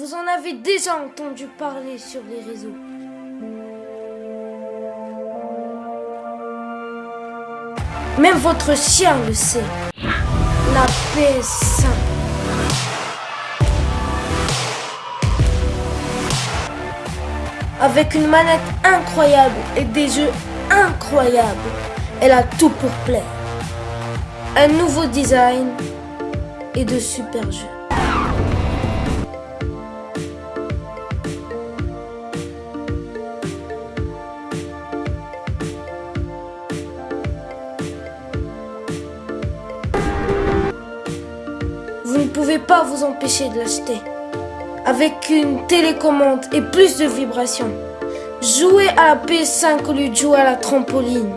Vous en avez déjà entendu parler sur les réseaux. Même votre chien le sait. La PS5. Avec une manette incroyable et des jeux incroyables, elle a tout pour plaire. Un nouveau design et de super jeux. Vous ne pouvez pas vous empêcher de l'acheter. Avec une télécommande et plus de vibrations. Jouez à la PS5 au lieu de jouer à la trampoline.